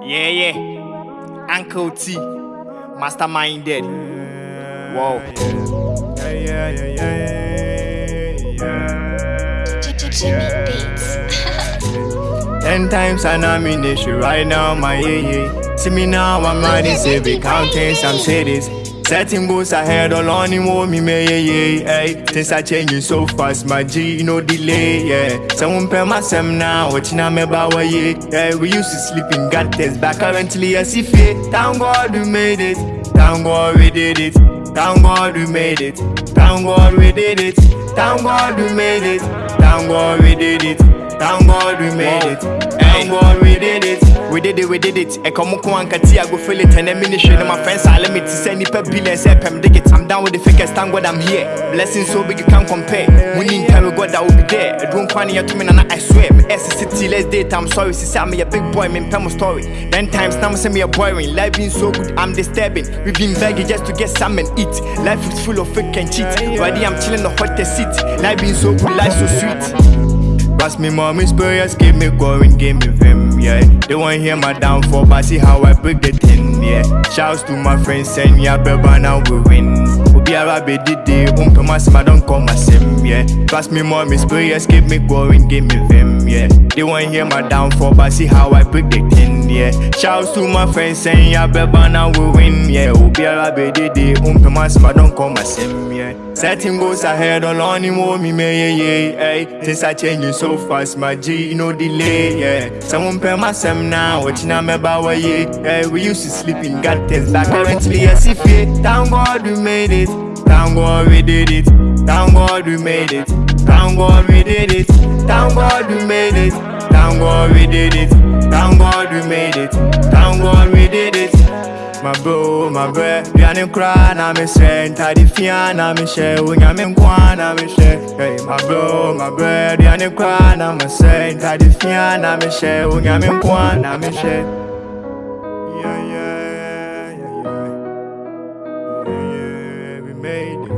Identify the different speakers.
Speaker 1: Yeah, yeah. Uncle T. Mastermind dead. Whoa.
Speaker 2: Yeah, yeah, yeah, yeah, yeah.
Speaker 3: Jimmy Beats.
Speaker 2: Ten times an ammunition right now, my yeah, yeah. See me now, I'm riding, be counting some cities. Setting goals ahead, all on him, oh, me, me, yeah, yeah. Things are changing so fast, my G, no delay, yeah. Someone pay my sem now, watching I'm about, yeah, yeah. We used to sleep in gutters, but currently, I see fear. Thank God we made it, thank God we did it. Thank God we made it, thank God we did it. Thank God we made it, thank God we did it. Thank God we made it. Thank God we did it.
Speaker 1: We did it, we did it. E come ankati, I go feel it. And then mini shit, my friends are limit to say nipa billion, say pem dig it. I'm down with the fakers, thank God I'm here. Blessings so big you can't compare. Winning time with God that will be there. I don't find you to me, and I swear. Me S city, let's date. I'm sorry, she said me a big boy, me pem story. Then times now say me a boring. Life been so good, I'm disturbing. We've been begging just to get some and eat. Life is full of fake and cheat. Ready, I'm chilling the hottest seat. Life been so good, life so sweet. Pass me mommy's prayers, keep me going, give me vim, yeah. They won't hear my downfall, but see how I break the tin, yeah. Shouts to my friends, send saying, yeah, baby, now we win. Obi Arabe did the umpe my sim, I don't call my sim, yeah. Pass me mommy's prayers, keep me going, give me vim, yeah. They won't hear my downfall, but see how I break the tin, yeah. Shouts to my friends, saying, yeah, baby, now we win, yeah. Obi Arabe did the umpe my sim, I don't call my sim, yeah. Setting goals ahead, all on him, oh, me, me, yeah, yeah, hey. Things are changing so fast, my G, no delay, yeah. Someone pay my sem now, watching I'm about way, yeah. We used to sleep in gutters, but currently I see fear. Thank God we made it, thank God we did it, thank God we made it, thank God we did it, thank God we made it, thank God we did it, thank God we made it, thank God we did it. My bro, hold my breath Me and him cry, now me say Enter the fear, now me share We got me gwan, now me share Hey, my blow, my breath Me and him cry, now me say Enter the fear, now me share We got me gwan, now me share Yeah, yeah, yeah, yeah. Yeah, yeah, we made it.